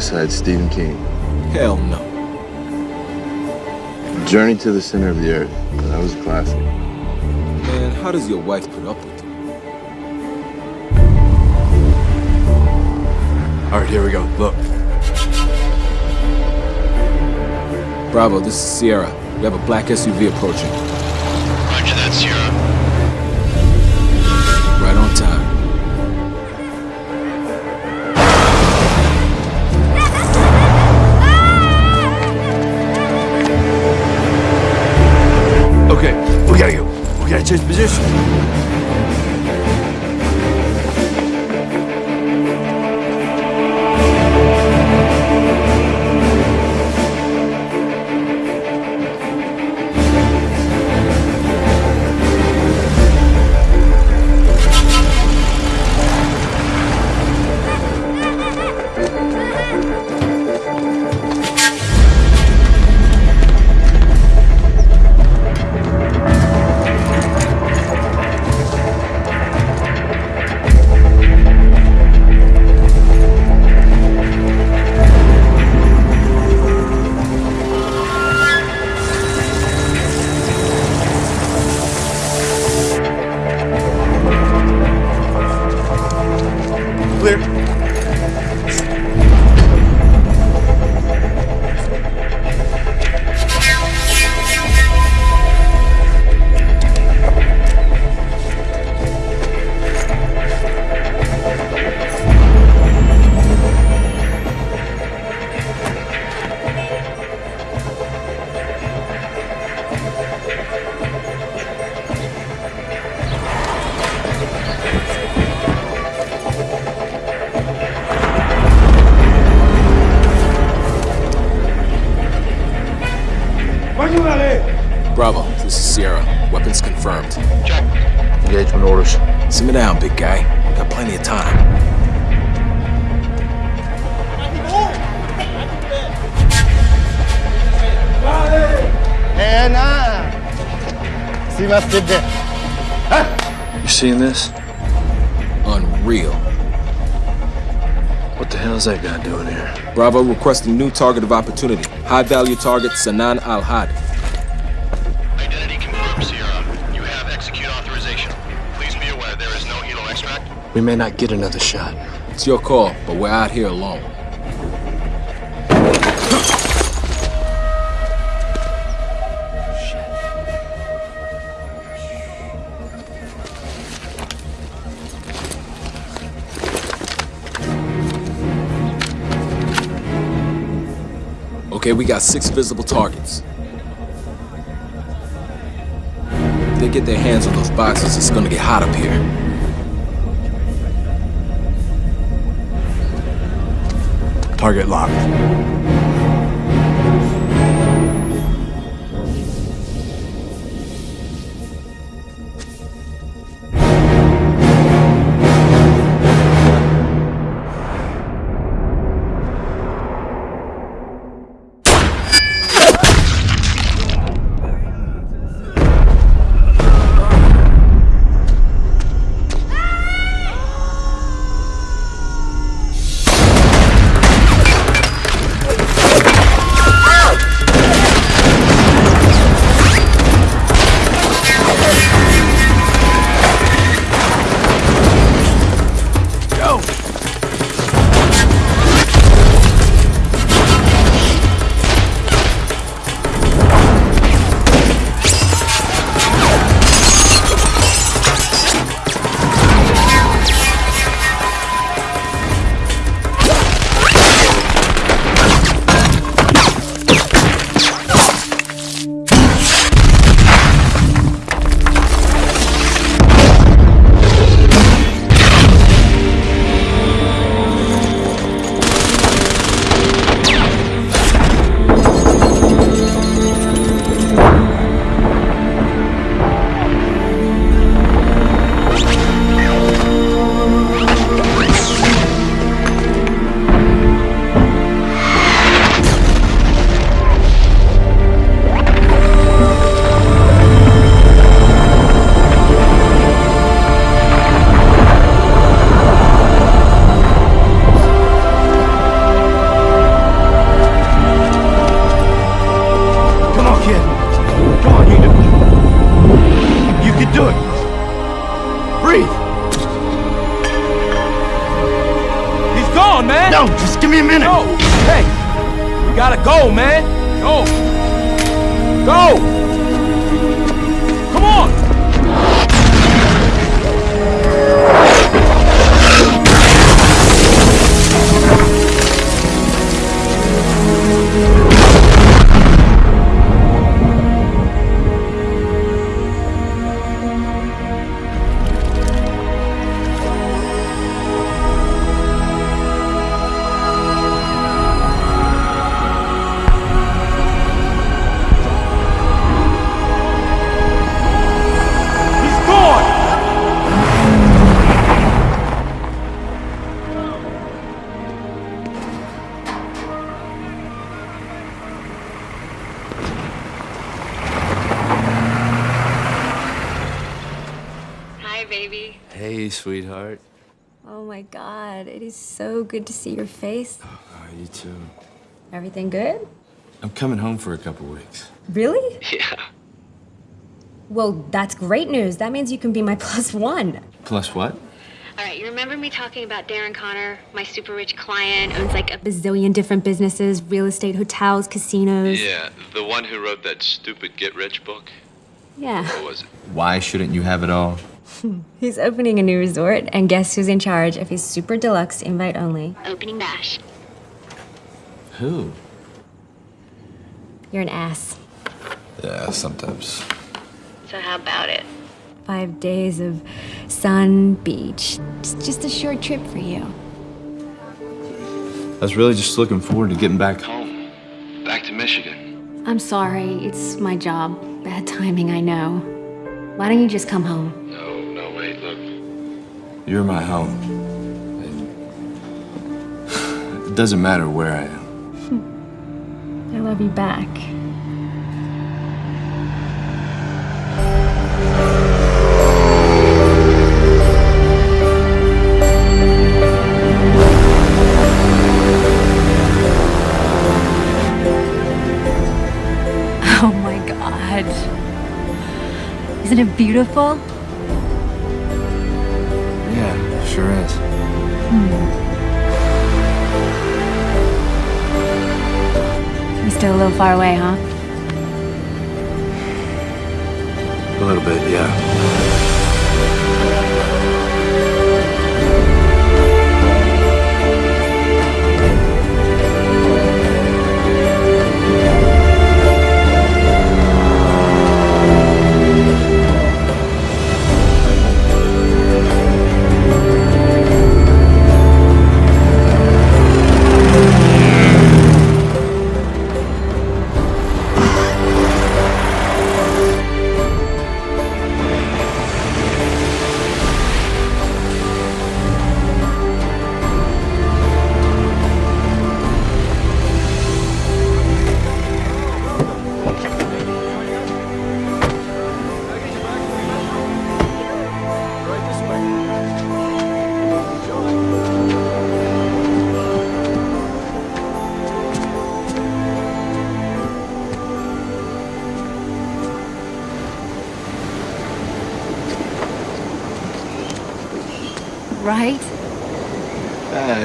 Besides Stephen King? Hell no. Journey to the Center of the Earth. That was a classic. Man, how does your wife put up with you? All right, here we go. Look. Bravo, this is Sierra. We have a black SUV approaching. What the hell is that guy doing here? Bravo requesting new target of opportunity. High value target Sanan Al Had. Identity confirmed, Sierra. You have execute authorization. Please be aware there is no helo extract. We may not get another shot. It's your call, but we're out here alone. Okay, we got six visible targets. If they get their hands on those boxes, it's gonna get hot up here. Target locked. Everything good? I'm coming home for a couple weeks. Really? Yeah. Well, that's great news. That means you can be my plus one. Plus what? All right, you remember me talking about Darren Connor, my super rich client, owns like a bazillion different businesses, real estate, hotels, casinos. Yeah, the one who wrote that stupid get rich book. Yeah. What was it? Why shouldn't you have it all? He's opening a new resort, and guess who's in charge of his super deluxe invite only? Opening bash. Who? You're an ass. Yeah, sometimes. So how about it? Five days of sun, beach. It's just a short trip for you. I was really just looking forward to getting back home. Home. Back to Michigan. I'm sorry, it's my job. Bad timing, I know. Why don't you just come home? No, no, wait, look. You're my home. And it doesn't matter where I am. I love you back. Oh my god. Isn't it beautiful? Yeah, sure is. You're still a little far away, huh? A little bit, yeah.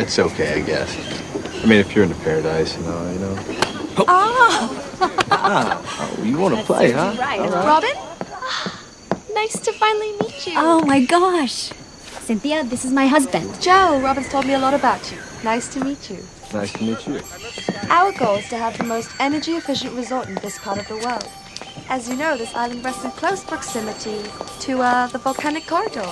It's okay, I guess. I mean, if you're into paradise, you know, you know. Oh! Ah. Ah, oh you want to play, huh? Right. Robin? Ah, nice to finally meet you. Oh my gosh. Cynthia, this is my husband. Joe, Robin's told me a lot about you. Nice to meet you. Nice to meet you. Our goal is to have the most energy efficient resort in this part of the world. As you know, this island rests in close proximity to uh, the volcanic corridor.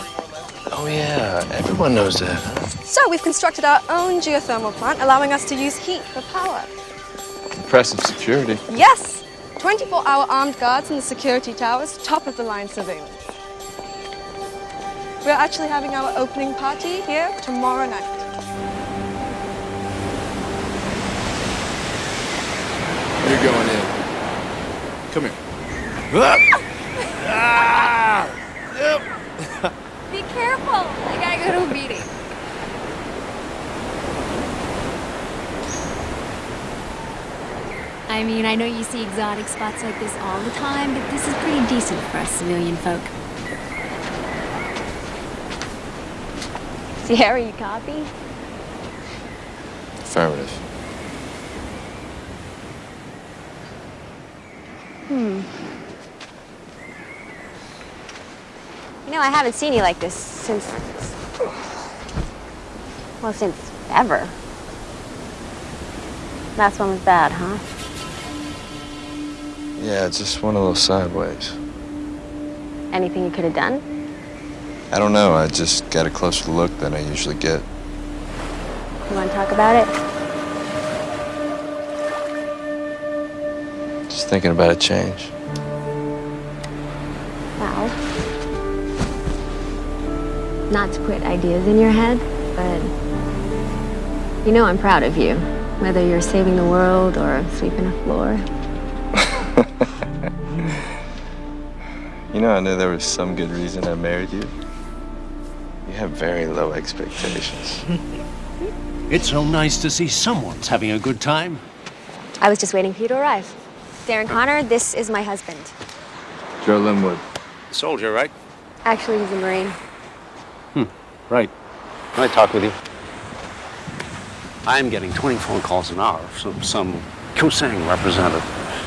Oh, yeah, everyone knows that. So we've constructed our own geothermal plant, allowing us to use heat for power. Impressive security. Yes! 24 hour armed guards in the security towers, top of the line surveillance. We're actually having our opening party here tomorrow night. You're going in. Come here. Ah! Be careful. I gotta go to a meeting. I mean, I know you see exotic spots like this all the time, but this is pretty decent for us civilian folk. Sierra, you copy? Affirmative. You know, I haven't seen you like this since. Well, since ever. Last one was bad, huh? Yeah, it's just one of those sideways. Anything you could have done? I don't know. I just got a closer look than I usually get. You want to talk about it? Just thinking about a change. Not to put ideas in your head, but you know I'm proud of you. Whether you're saving the world or sweeping a floor. You know, I knew there was some good reason I married you. You have very low expectations. It's so nice to see someone's having a good time. I was just waiting for you to arrive. Darren oh. Connor, this is my husband. Joe Linwood. Soldier, right? Actually, he's a Marine. Hmm, right. Can I talk with you? I'm getting 20 phone calls an hour from some Kusang representative.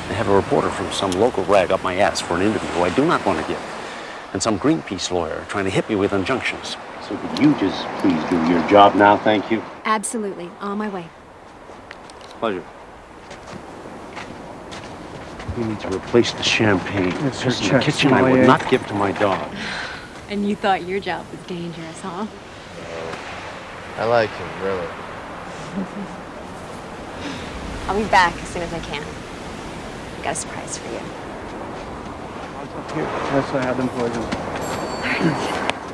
They have a reporter from some local rag up my ass for an interview who I do not want to give. And some Greenpeace lawyer trying to hit me with injunctions. So could you just please do your job now, thank you? Absolutely. On my way. Pleasure. We need to replace the champagne. It's just in the kitchen I would not give to my dog. And you thought your job was dangerous, huh? I like him, really. I'll be back as soon as I can. I Got a surprise for you. Yes, I have them poisoned.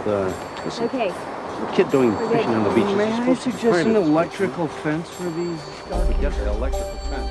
The, listen, Okay. the kid doing We're fishing good. on the beach May is I supposed to suggest find an electrical fence for these dark Yes, the electrical fence.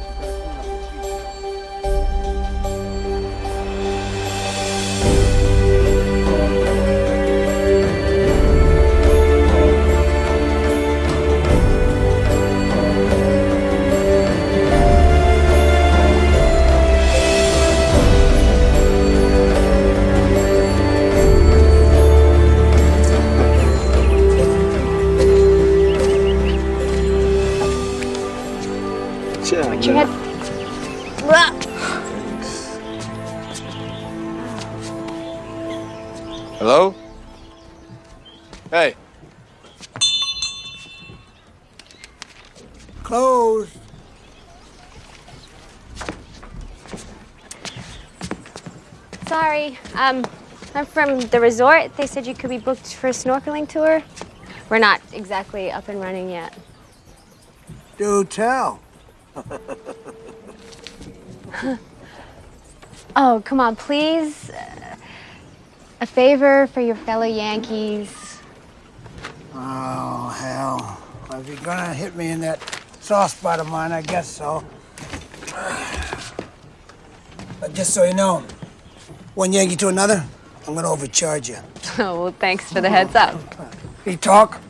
Hello? Hey. Closed. Sorry. Um, I'm from the resort. They said you could be booked for a snorkeling tour. We're not exactly up and running yet. Do tell. Oh, come on, please. Uh, A favor for your fellow Yankees. Oh, hell. If you're gonna hit me in that soft spot of mine, I guess so. But just so you know, one Yankee to another, I'm gonna overcharge you. Oh, well, thanks for the heads up. He talk?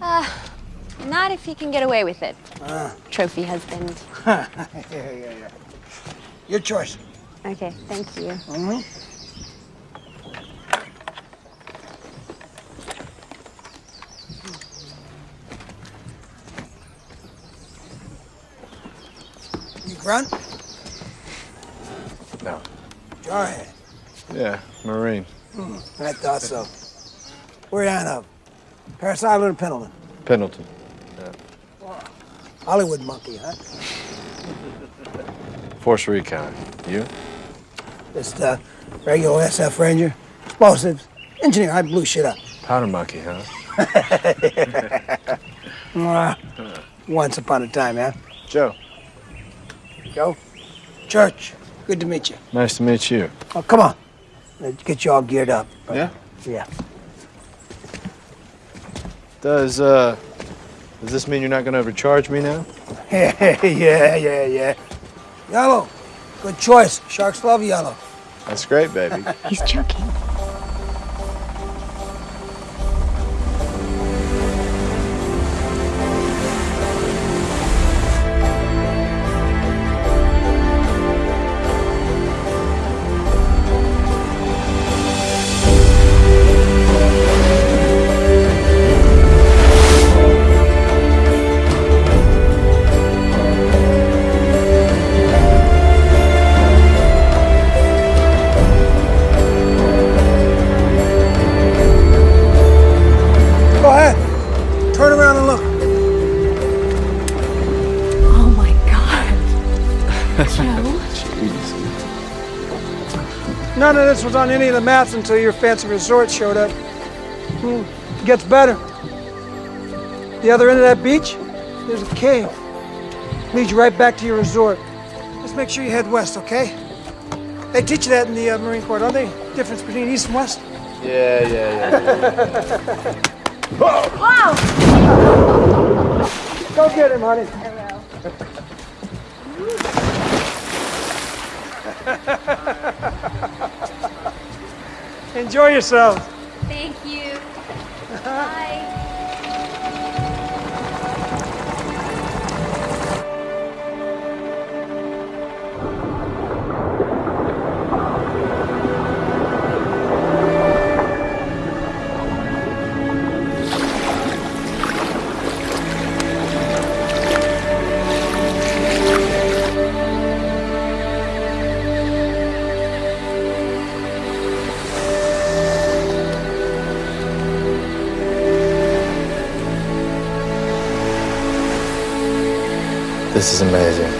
Not if he can get away with it. Trophy husband. yeah, yeah, yeah. Your choice. Okay, thank you. Mhm. You grunt? No. Jarhead. Yeah, Marine. Hmm, I thought so. Where you on up? Parris Island or Pendleton? Pendleton. Yeah. Hollywood monkey, huh? Force Recon. You? Just uh, regular SF Ranger. Explosives. Engineer, I blew shit up. Powder monkey, huh? Uh, once upon a time, yeah? Joe. Joe? Church. Good to meet you. Nice to meet you. Oh, come on. Let's get you all geared up. Yeah? Yeah. Does, uh, does this mean you're not gonna overcharge me now? yeah, yeah, yeah. Yellow. Good choice. Sharks love yellow. That's great, baby. He's joking. Was on any of the maps until your fancy resort showed up. Hmm, gets better. The other end of that beach, there's a cave. Leads you right back to your resort. Just make sure you head west, okay? They teach you that in the uh, Marine Corps, don't they? Difference between east and west? Yeah, yeah, yeah. Wow! Go get him, honey. Enjoy yourselves. This is amazing.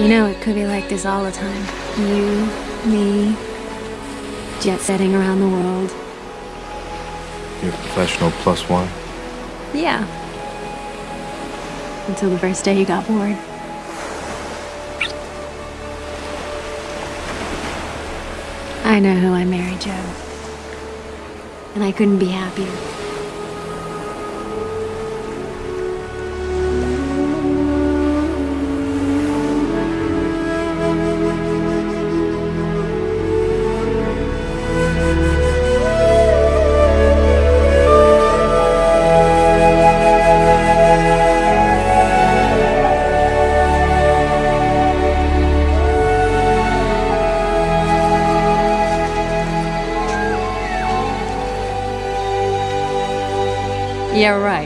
You know, it could be like this all the time. You, me, jet setting around the world. You're a professional plus one. Yeah. Until the first day you got bored. I know who I married, Joe. And I couldn't be happier.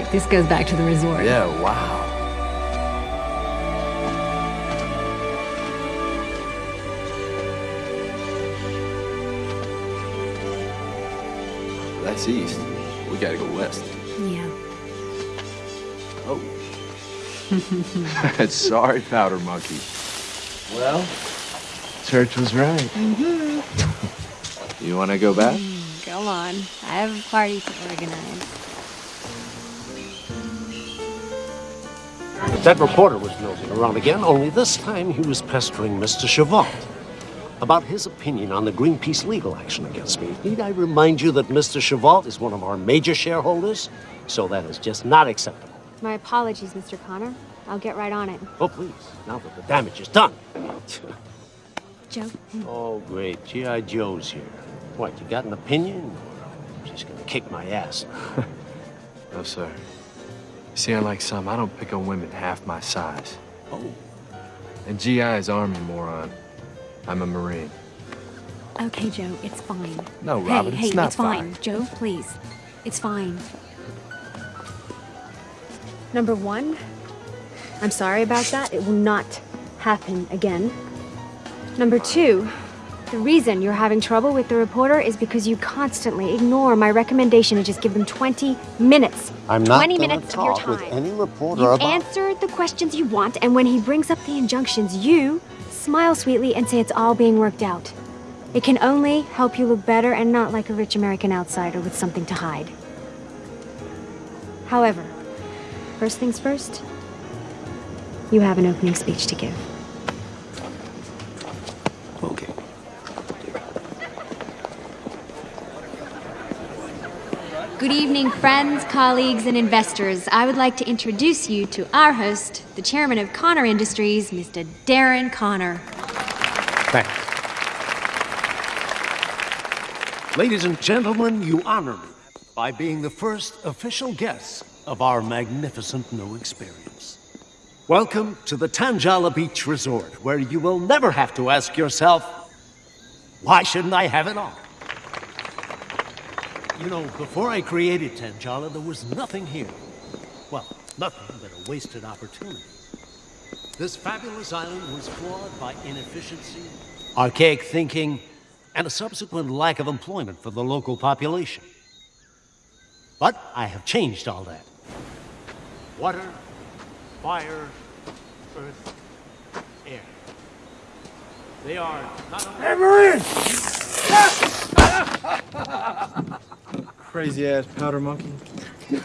Yeah. This goes back to the resort. Yeah, wow. That's east. We gotta go west. Yeah. Oh. Sorry, Powder Monkey. Well, Church was right. Mm-hmm. You wanna go back? Go on. I have a party to organize. That reporter was nosing around again, only this time he was pestering Mr. Chavant about his opinion on the Greenpeace legal action against me. Need I remind you that Mr. Chavant is one of our major shareholders? So that is just not acceptable. My apologies, Mr. Connor. I'll get right on it. Oh, please, now that the damage is done. Joe? Oh, great. G.I. Joe's here. What, you got an opinion? She's gonna kick my ass. No, sir. See, unlike some, I don't pick on women half my size. Oh. And GI is Army, moron. I'm a Marine. Okay, Joe, it's fine. No, Robin, hey, it's not it's fine. Joe, please. It's fine. Number one, I'm sorry about that. It will not happen again. Number two, the reason you're having trouble with the reporter is because you constantly ignore my recommendation to just give them 20 minutes. I'm not 20 gonna minutes of your talk with time. any reporter You about... answer the questions you want, and when he brings up the injunctions, you smile sweetly and say it's all being worked out. It can only help you look better and not like a rich American outsider with something to hide. However, first things first, you have an opening speech to give. Good evening, friends, colleagues, and investors. I would like to introduce you to our host, the chairman of Connor Industries, Mr. Darren Connor. Thanks. Ladies and gentlemen, you honor me by being the first official guests of our magnificent new experience. Welcome to the Tanjala Beach Resort, where you will never have to ask yourself, why shouldn't I have it all? You know, before I created Tanjala, there was nothing here. Well, nothing but a wasted opportunity. This fabulous island was flawed by inefficiency, archaic thinking, and a subsequent lack of employment for the local population. But I have changed all that. Water, fire, earth, air. They are not Hey, Marine! Crazy ass powder monkey.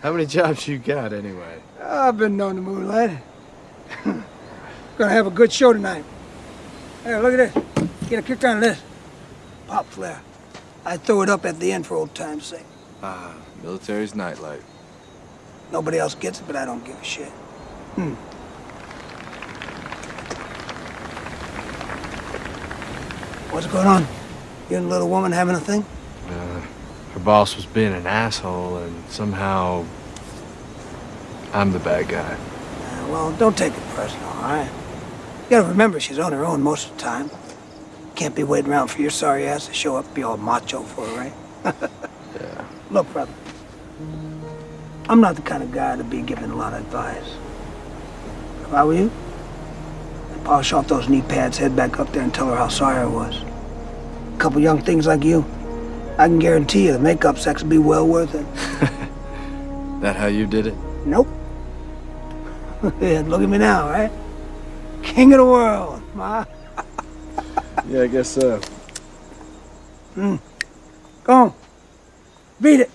How many jobs you got anyway? I've been known to move, lad. Gonna have a good show tonight. Hey, look at this. Get a kick out of this. Pop flare. I throw it up at the end for old time's sake. Ah, military's nightlight. Nobody else gets it, but I don't give a shit. Hmm. What's going on? You and the little woman having a thing? Uh, her boss was being an asshole, and somehow I'm the bad guy. Uh, well, don't take it personal, all right? You gotta remember she's on her own most of the time. Can't be waiting around for your sorry ass to show up and be all macho for her, right? yeah. Look, brother. I'm not the kind of guy to be giving a lot of advice. If I were you, I'd polish off those knee pads, head back up there and tell her how sorry I was. A couple young things like you, I can guarantee you the makeup sex will be well worth it. That how you did it? Nope. yeah, look at me now, right? King of the world, ma. Yeah, I guess so. Hmm. Go on. Beat it.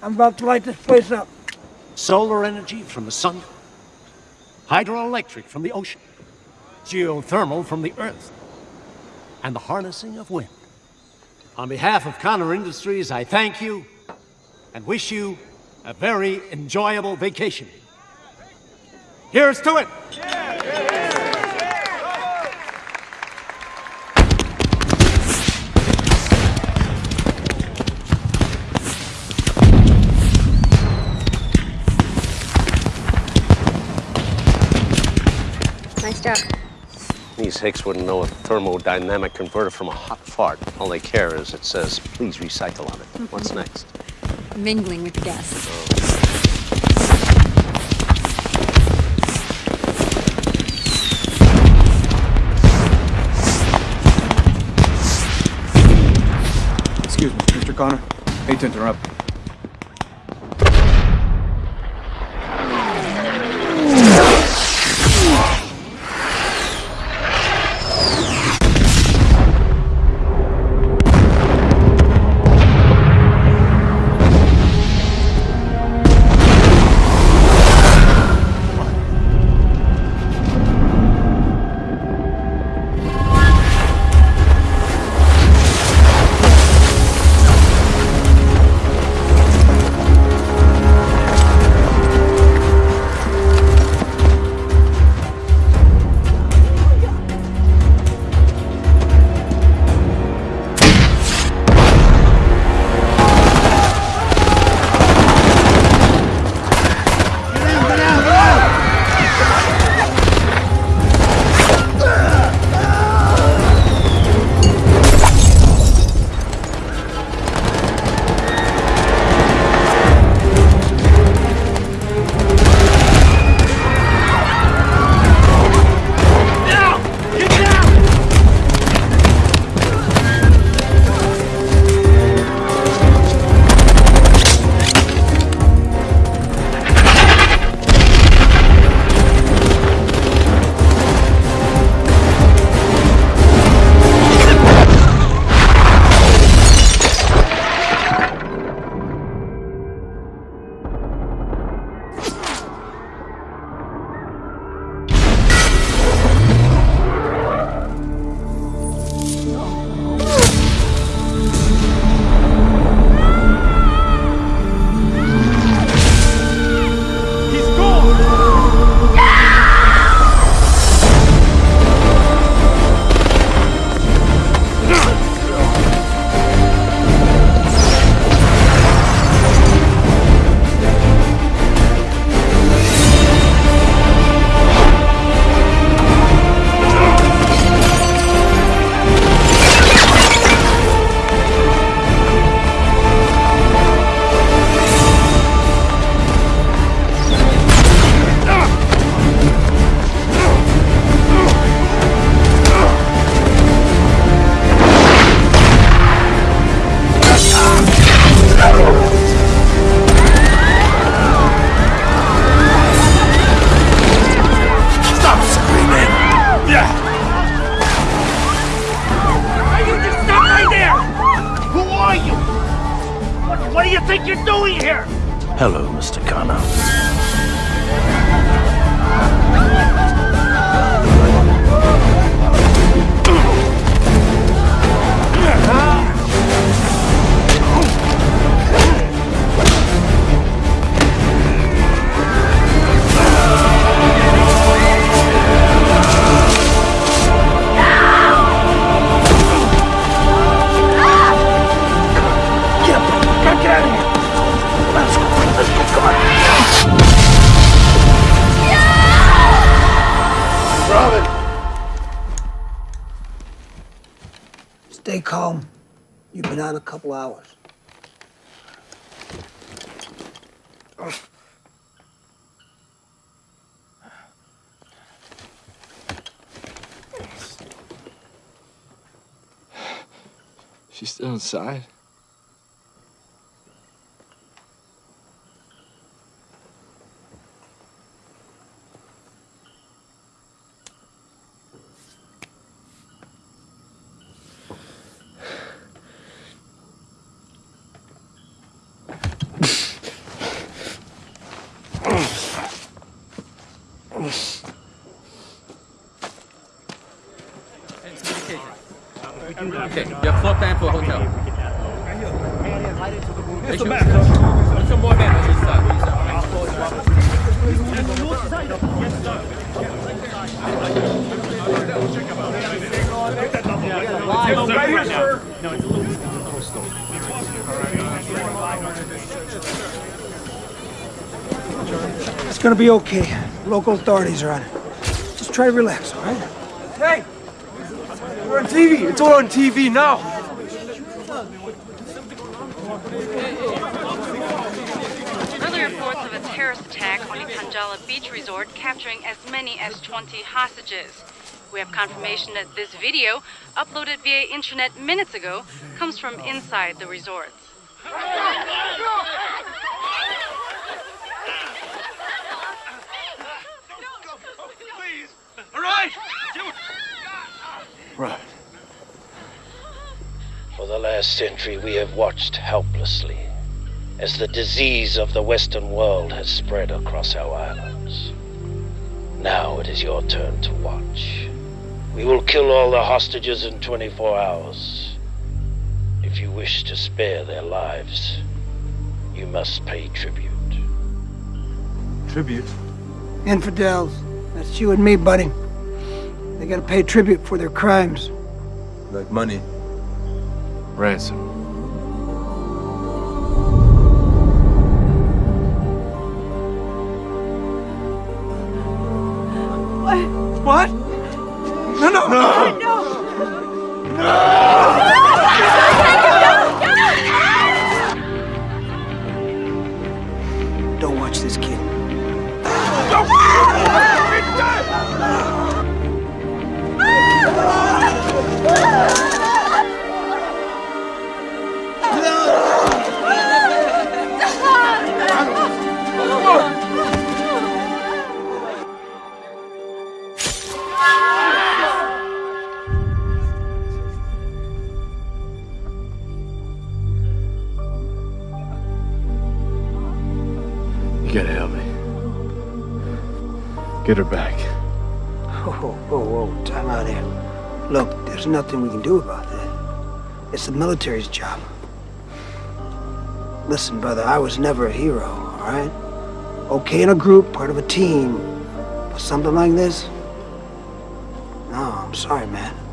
I'm about to light this place up. Solar energy from the sun, hydroelectric from the ocean, geothermal from the earth, and the harnessing of wind. On behalf of Connor Industries, I thank you and wish you a very enjoyable vacation. Here's to it! Nice These hicks wouldn't know a thermodynamic converter from a hot fart. All they care is it says, please recycle on it. Mm-hmm. What's next? Mingling with the guests. Excuse me, Mr. Connor. Hate to interrupt. She's still inside? Okay, you have floor plan for a hotel. Make sure- Put some more men on this Right here, sir. It's gonna be okay. Local authorities are on it. Just try to relax, all right? Hey! We're on TV! It's all on TV now! Early reports of a terrorist attack on the Tanjala Beach Resort capturing as many as 20 hostages. We have confirmation that this video, uploaded via internet minutes ago, comes from inside the resort. All right! Right. For the last century, we have watched helplessly as the disease of the Western world has spread across our islands. Now it is your turn to watch. We will kill all the hostages in 24 hours. If you wish to spare their lives, you must pay tribute. Tribute? Infidels. That's you and me, buddy. They gotta pay tribute for their crimes. Like money. Ransom. Get her back. Whoa, whoa, whoa, time out here. Look, there's nothing we can do about that. It's the military's job. Listen, brother, I was never a hero, all right? Okay in a group, part of a team, but something like this? No, I'm sorry, man.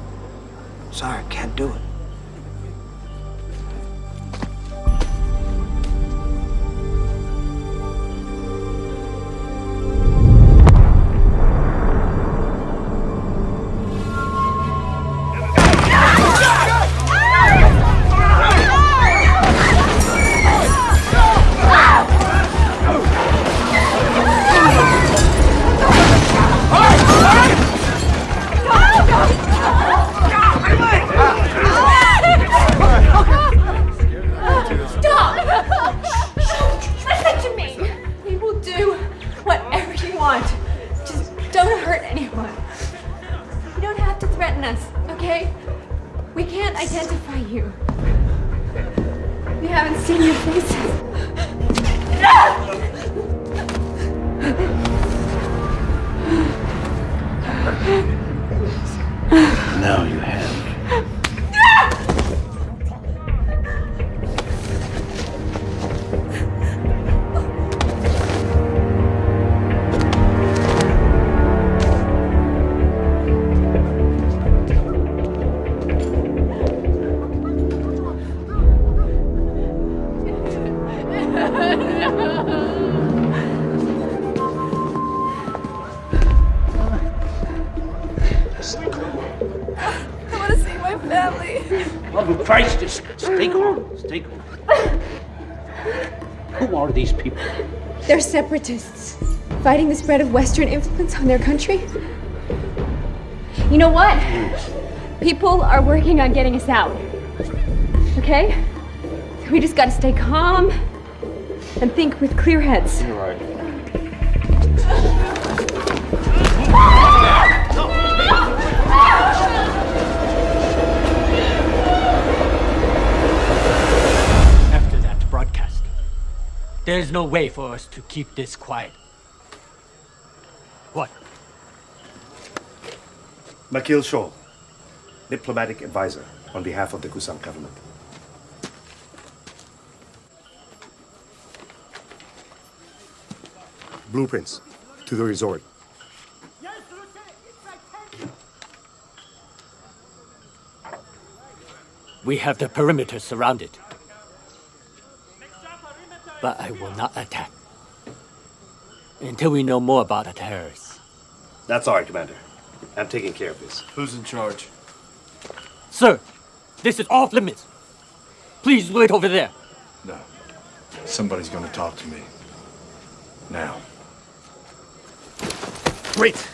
Stay calm. Stay calm. Who are these people? They're separatists, fighting the spread of Western influence on their country. You know what? People are working on getting us out. Okay? We just gotta stay calm and think with clear heads. You're right. There is no way for us to keep this quiet. What? Makil Shaw, diplomatic advisor on behalf of the Kusang government. Blueprints to the resort. Yes, Luce, it's rectangular. We have the perimeter surrounded. But I will not attack until we know more about the terrorists. That's all right, Commander. I'm taking care of this. Who's in charge? Sir, this is off limits. Please wait over there. No. Somebody's gonna talk to me. Now. Wait!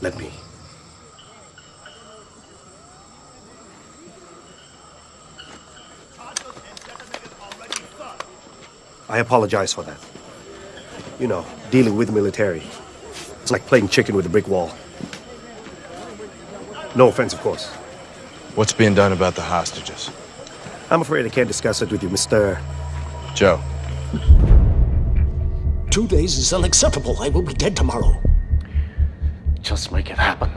Let me. I apologize for that. You know, dealing with the military. It's like playing chicken with a brick wall. No offense, of course. What's being done about the hostages? I'm afraid I can't discuss it with you, Mr. Joe. Two days is unacceptable. I will be dead tomorrow. Just make it happen.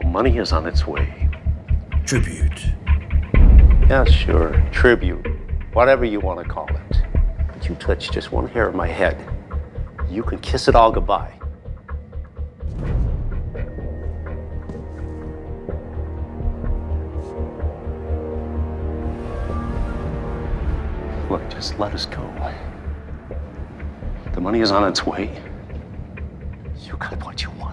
The money is on its way. Tribute. Yeah, sure. Tribute. Whatever you want to call it. But you touch just one hair of my head. You can kiss it all goodbye. Look, just let us go. The money is on its way. You got what you want.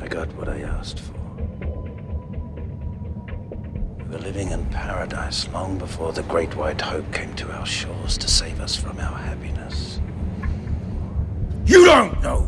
I got what I asked for. We were living in paradise long before the Great White Hope came to our shores to save us from our happiness. You don't know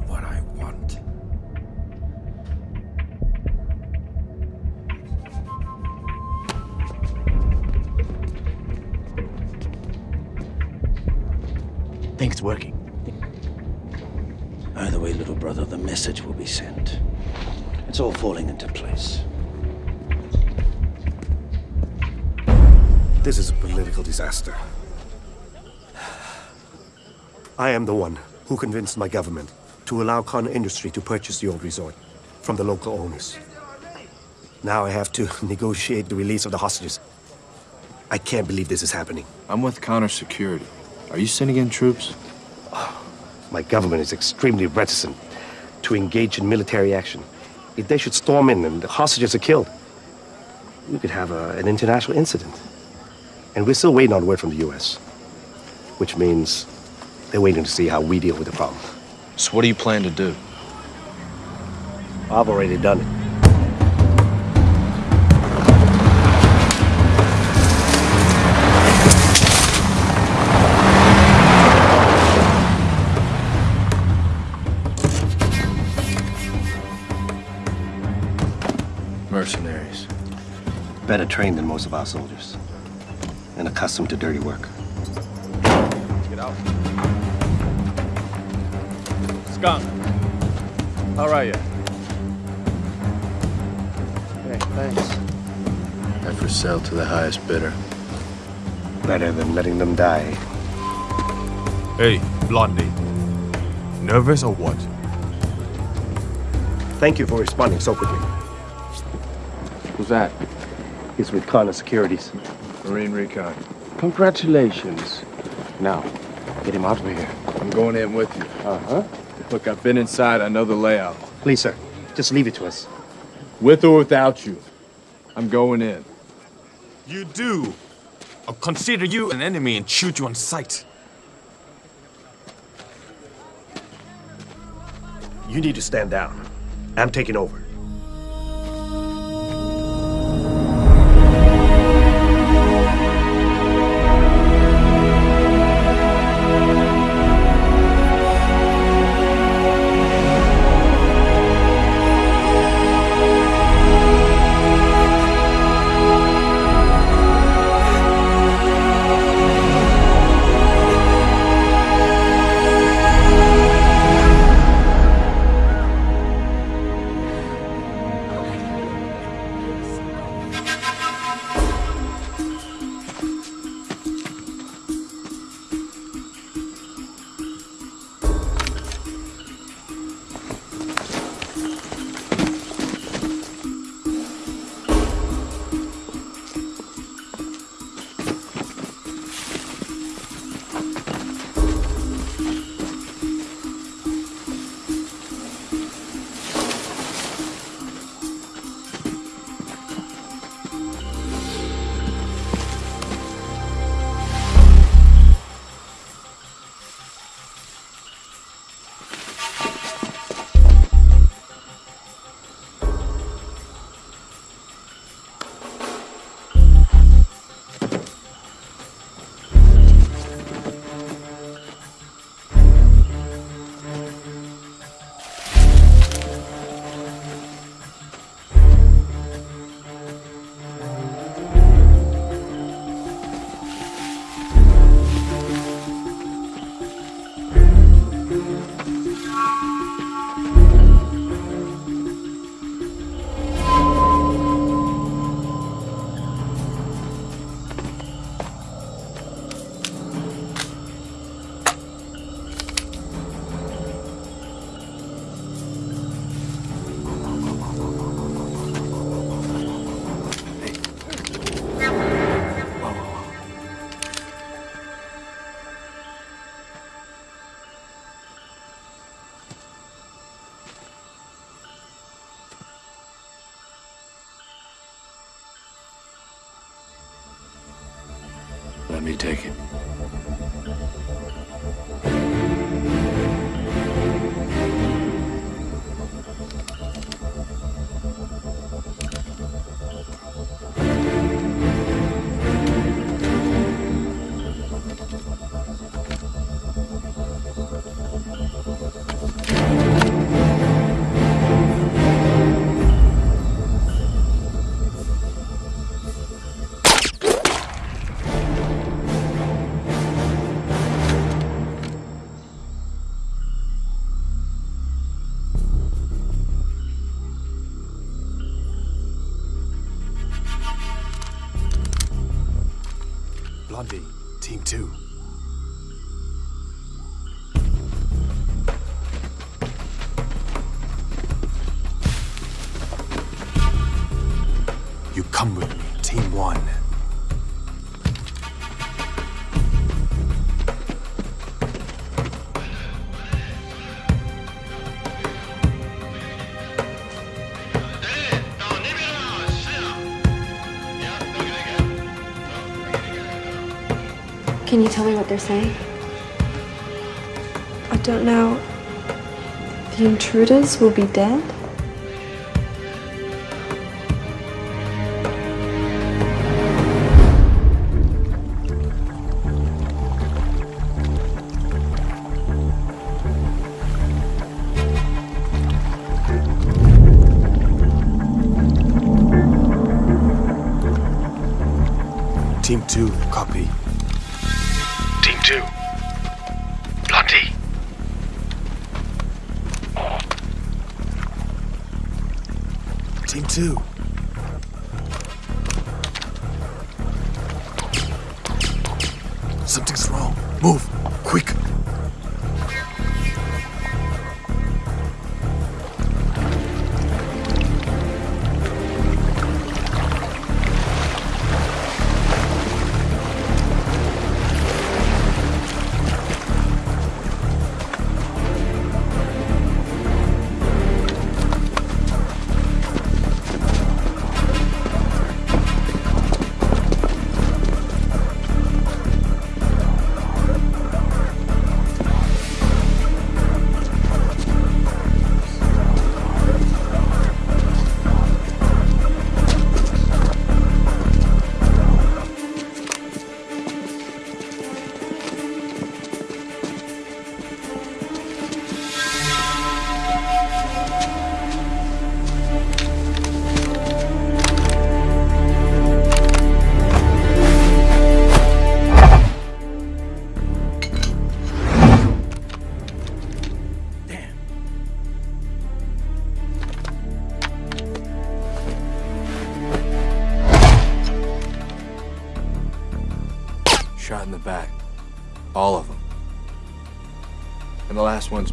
am the one who convinced my government to allow Con Industry to purchase the old resort from the local owners. Now I have to negotiate the release of the hostages. I can't believe this is happening. I'm with counter security. Are you sending in troops? My government is extremely reticent to engage in military action. If they should storm in and the hostages are killed, we could have a, an international incident. And we're still waiting on word from the US. Which means they're waiting to see how we deal with the problem. So what do you plan to do? I've already done it. Mercenaries. Better trained than most of our soldiers. And accustomed to dirty work. Get out. Skunk. How are you? Hey, thanks. I for sale to the highest bidder. Better than letting them die. Hey, Blondie. Nervous or what? Thank you for responding so quickly. Who's that? He's with Connor Securities. Marine Recon. Congratulations. Now, get him out of here. I'm going in with you. Uh-huh. Look, I've been inside. I know the layout. Please, sir. Just leave it to us. With or without you. I'm going in. You do. I'll consider you an enemy and shoot you on sight. You need to stand down. I'm taking over. Can you tell me what they're saying? I don't know. The intruders will be dead?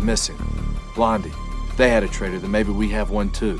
missing. Blondie, they had a traitor, then maybe we have one too.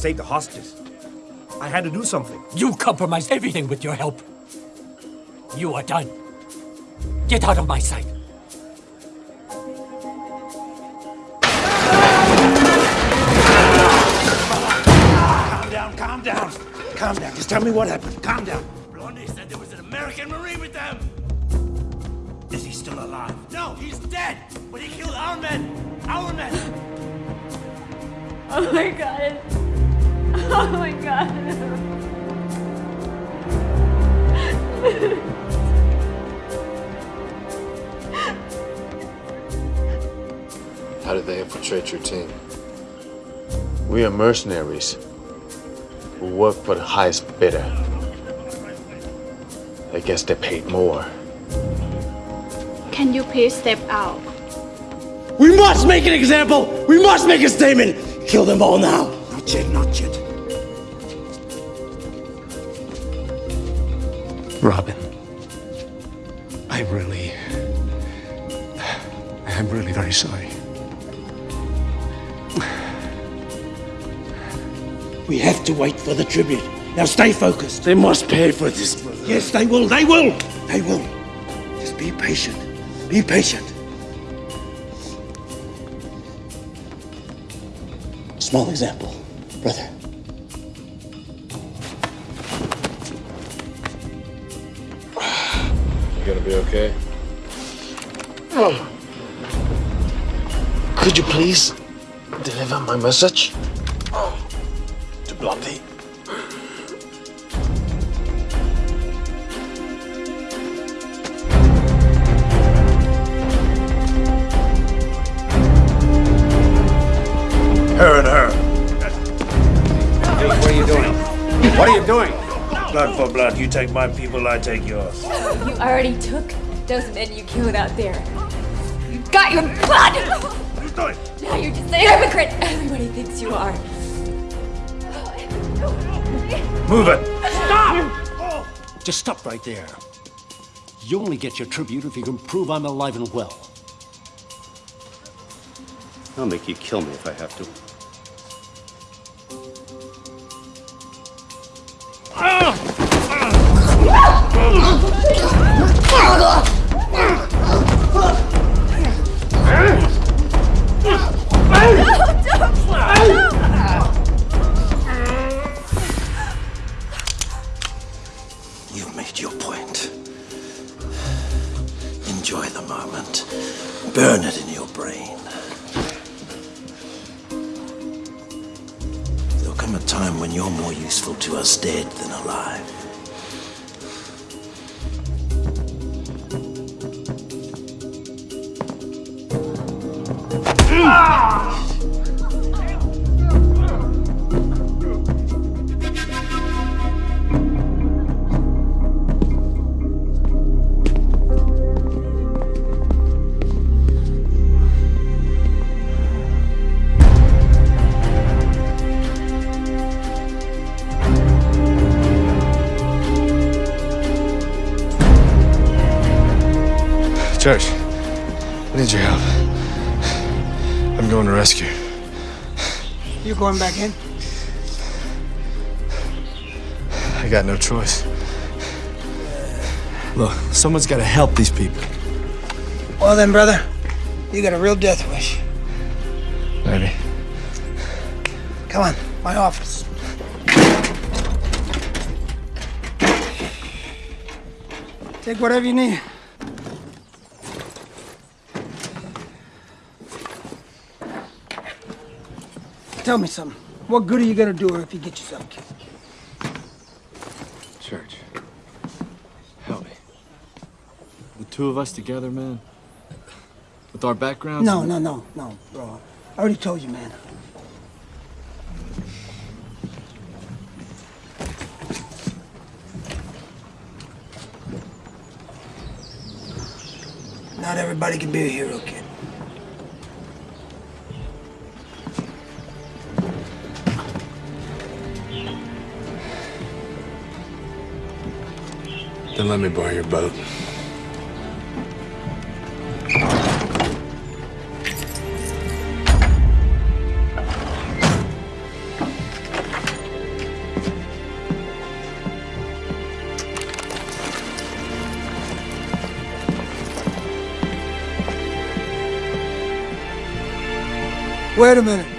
Save the hostages. I had to do something. You compromised everything with your help. You are done. Get out of my sight. Calm down, calm down. Calm down. Just tell me what happened. Calm down. Blondie said there was an American Marine with them. Is he still alive? No, he's dead. But he killed our men. Our men. Oh my god. Oh my god. How did they infiltrate your team? We are mercenaries who work for the highest bidder. I guess they paid more. Can you please step out? We must make an example! We must make a statement! Kill them all now! Not yet, not yet. Robin. I really. I'm really very sorry. We have to wait for the tribute. Now stay focused. They must pay for this. brother. Yes, they will. They will. They will. Just be patient. Be patient. Small example, okay? Oh. Could you please deliver my message You take my people, I take yours. You already took those men you killed out there. You got your blood! Now you're just a hypocrite. Everybody thinks you are. Move it. Stop! Oh. Just stop right there. You only get your tribute if you can prove I'm alive and well. I'll make you kill me if I have to. Church, I need your help. I'm going to rescue. You going back in? I got no choice. Look, someone's got to help these people. Well then, brother, you got a real death wish. Maybe. Come on, my office. Take whatever you need. Tell me something. What good are you gonna do her if you get yourself killed? Church, help me. The two of us together, man. With our backgrounds. No, no, no, no, bro. I already told you, man. Not everybody can be a hero, kid. Then let me borrow your boat. Wait a minute.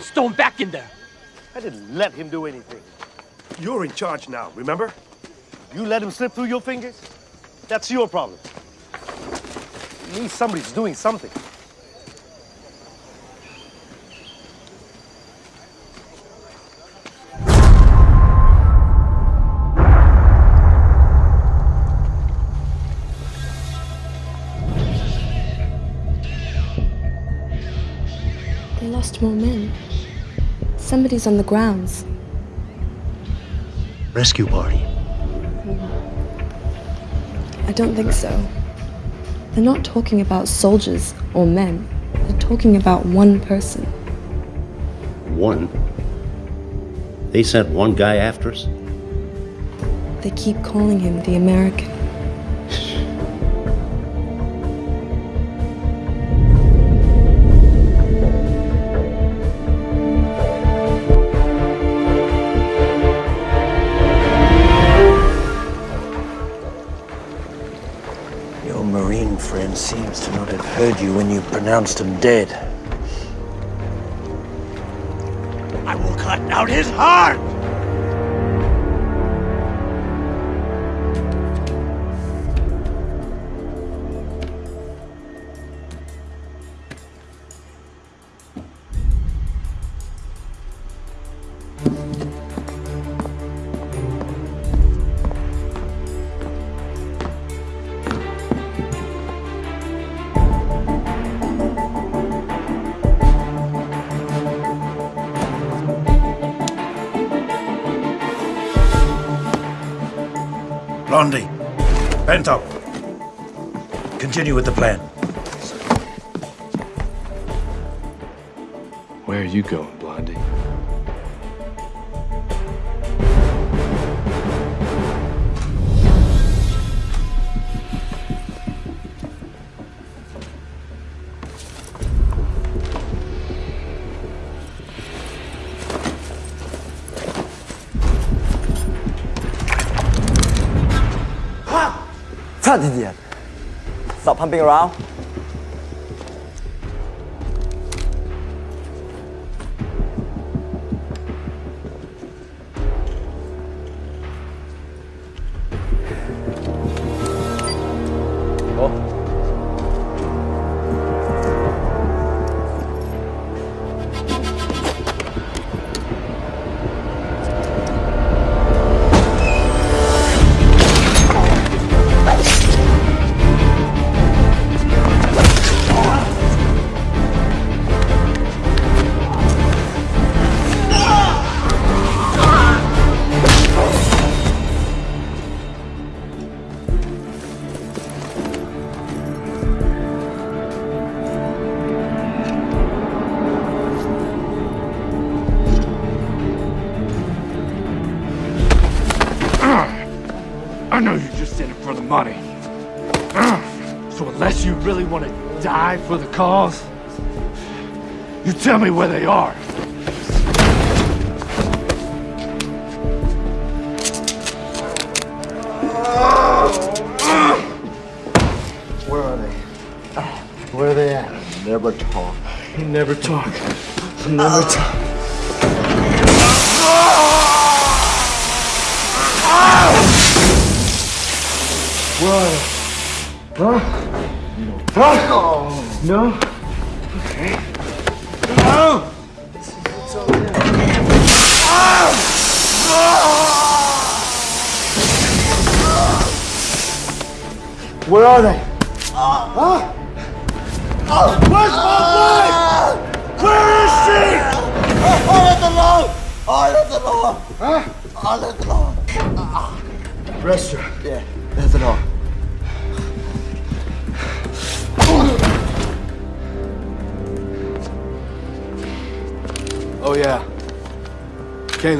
Can storm back in there. I didn't let him do anything. You're in charge now, remember? You let him slip through your fingers? That's your problem. Me, somebody's doing something. They lost more men. Somebody's on the grounds. Rescue party. I don't think so. They're not talking about soldiers or men. They're talking about one person. One? They sent one guy after us? They keep calling him the American. Pronounced him dead. I will cut out his heart! Pumping around. Die for the cause, you tell me where they are. Where are they? Where are they at? Never talk. You never talk. Never talk. No?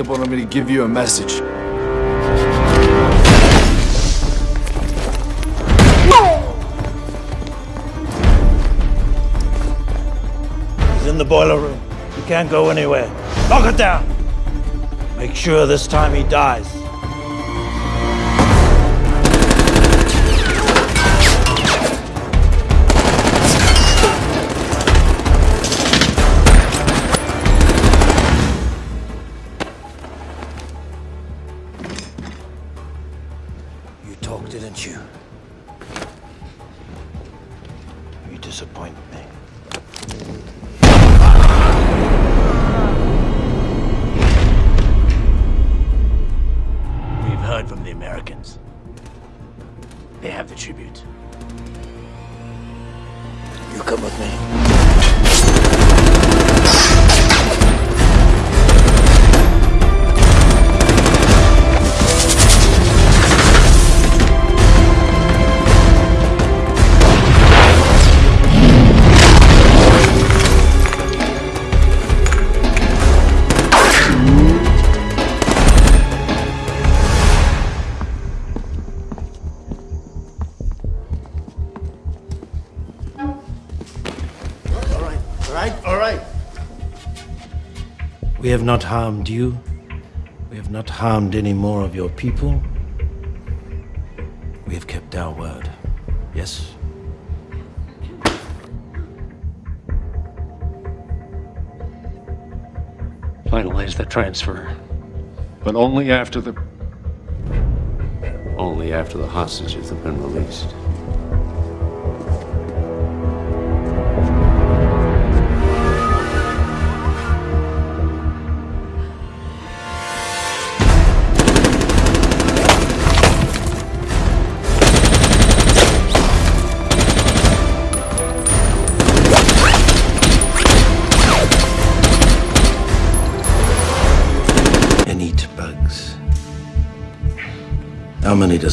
Wanted me to give you a message. He's in the boiler room. He can't go anywhere. Lock it down! Make sure this time he dies. They have the tribute. You come with me. Have not harmed you. We have not harmed any more of your people. We have kept our word. Yes? Finalize the transfer. But only after the. Only after the hostages have been released.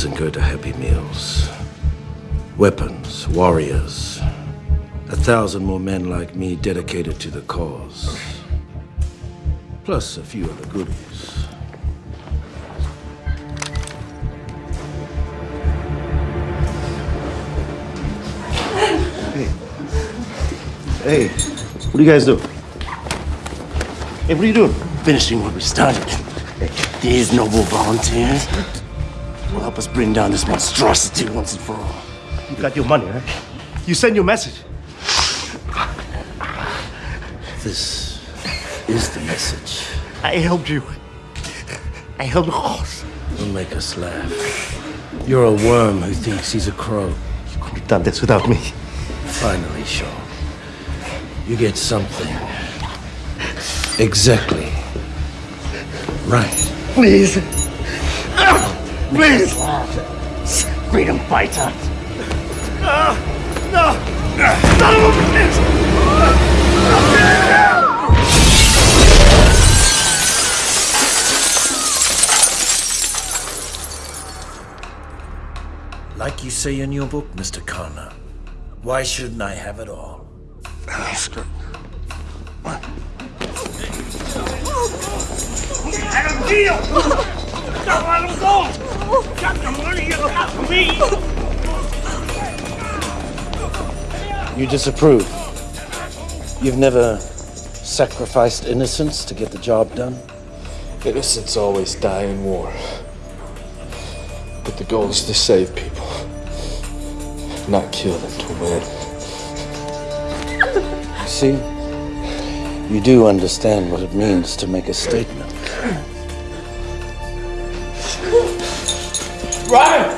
How many doesn't go to Happy Meals? Weapons, warriors. A thousand more men like me dedicated to the cause. Plus a few other goodies. Hey, what do you guys do? Hey, what are you doing? Finishing what we started. These noble volunteers will help us bring down this monstrosity once and for all. You got your money, right? You send your message. This is the message. I helped you. I helped the. Don't make us laugh. You're a worm who thinks he's a crow. You couldn't have done this without me. Finally, Shaw. You get something. Exactly. Right. Please. Please. Freedom fighter. No. No. Son of a bitch. Like you say in your book, Mr. Connor, why shouldn't I have it all? Let him deal. Don't let him go. Got the money you got me. You disapprove. You've never sacrificed innocence to get the job done? Innocents always die in war. But the goal is to save people, not kill them to win. See? You do understand what it means to make a statement. Run!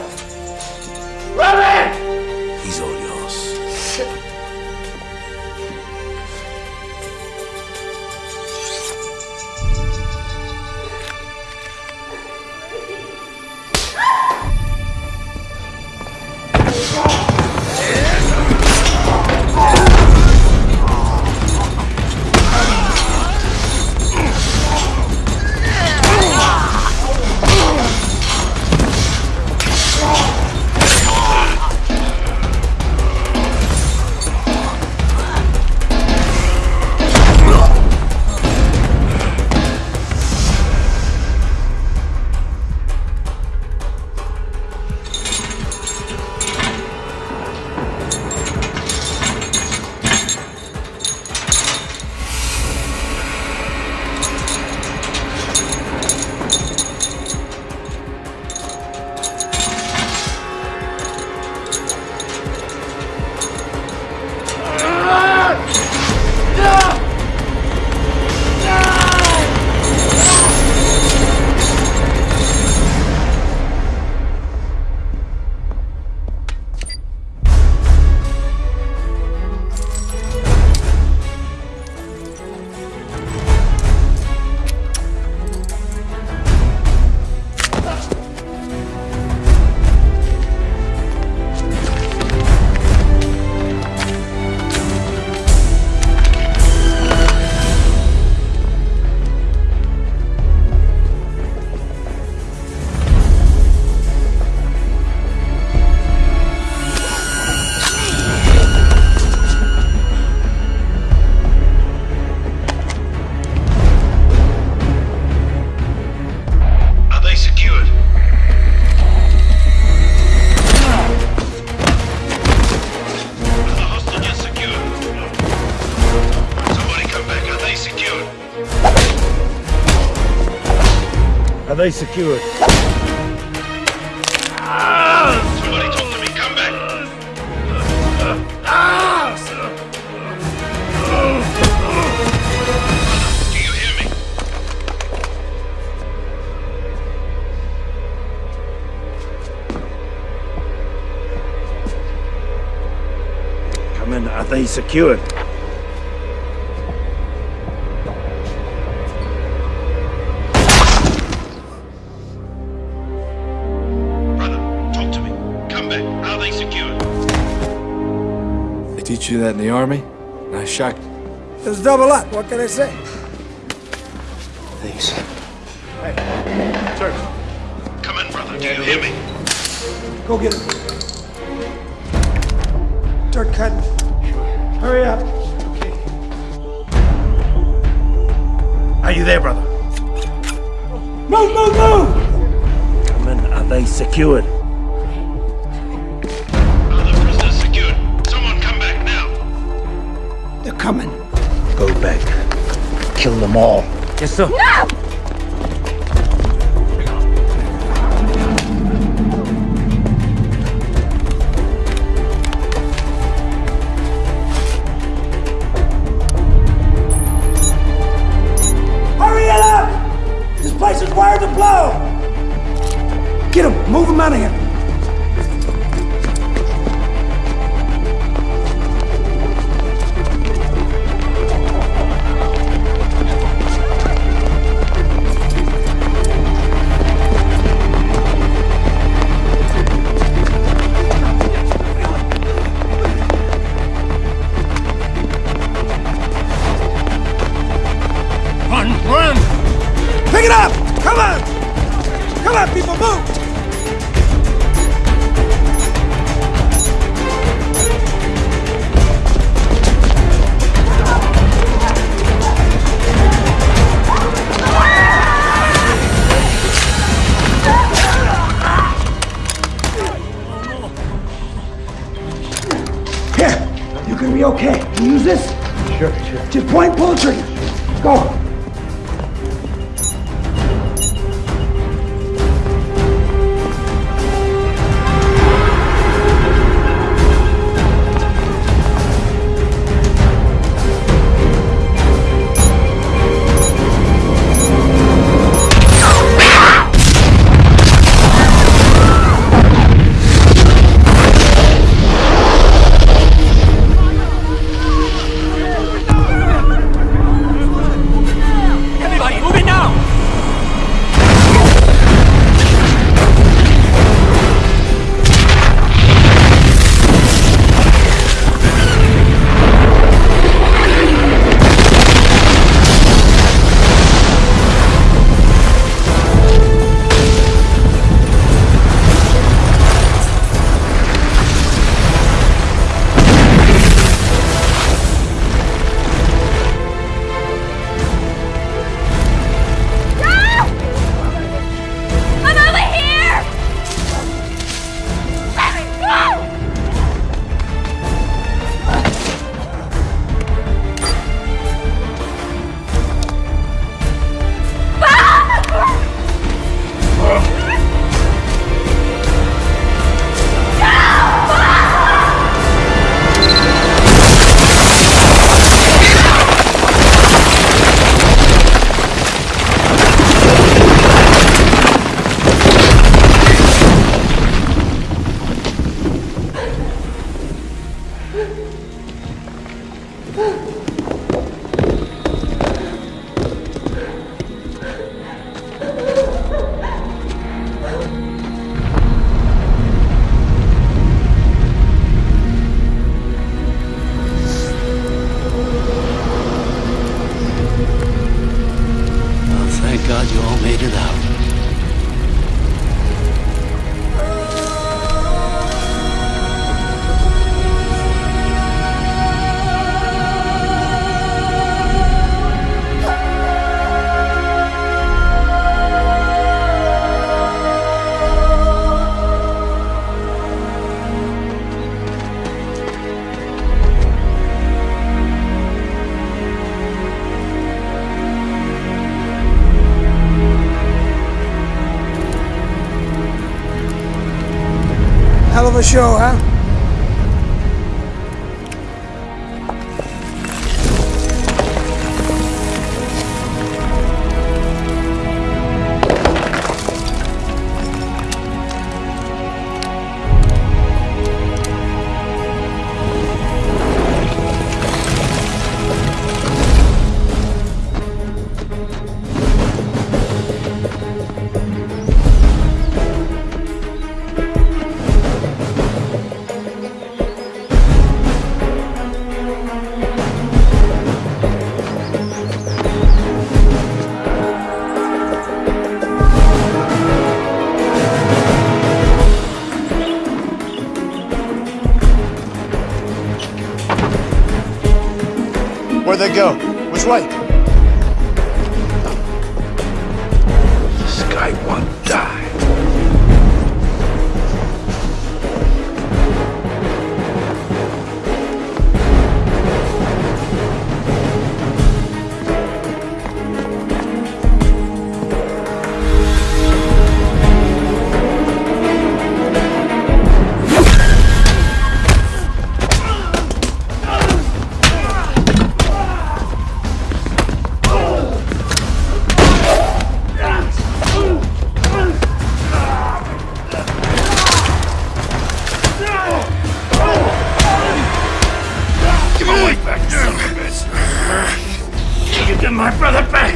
They secured? Somebody talk to me. Come back. Do you hear me? Commander, are they secured? Teach you that in the army? Nice shot. It's double up. What can I say? Thanks. Hey, sir. Come in, brother. Do you hear me? Go get him. Start cutting. Hurry up. Are you there, brother? Move, move, move! Commander, are they secured? Them all. Yes, sir. No! A show, huh? Brother back?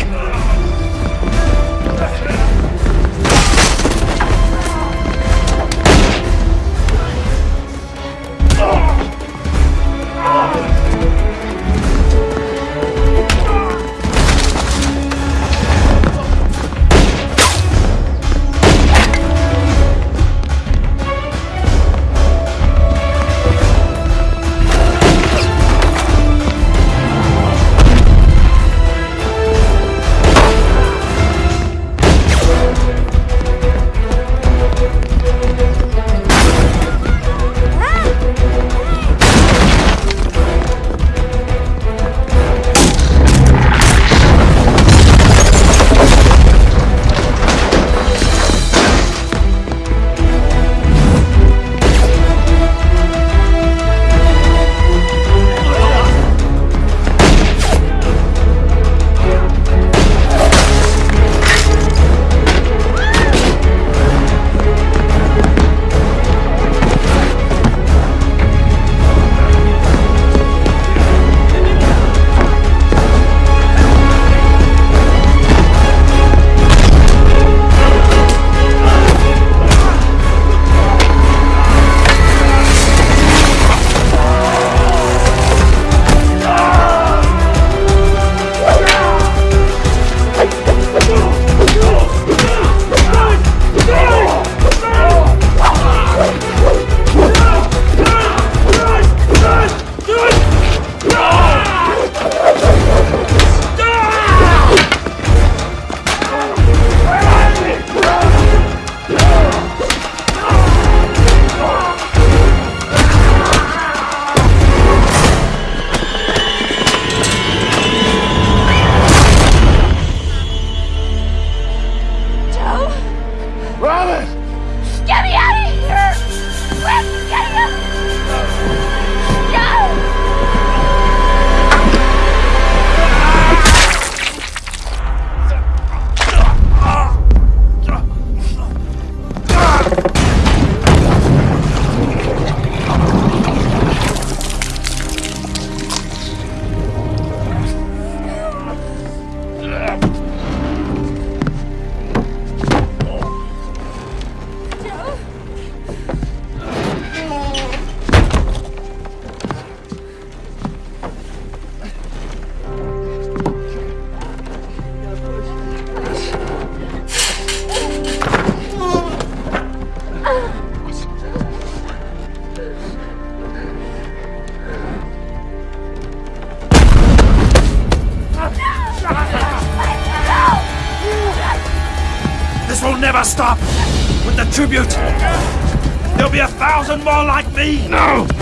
Me! No!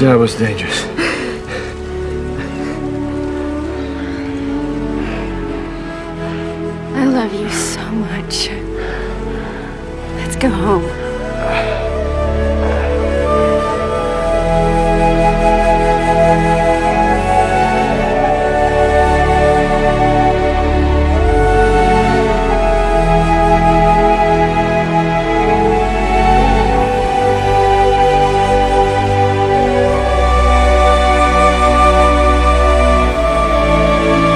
Job was dangerous.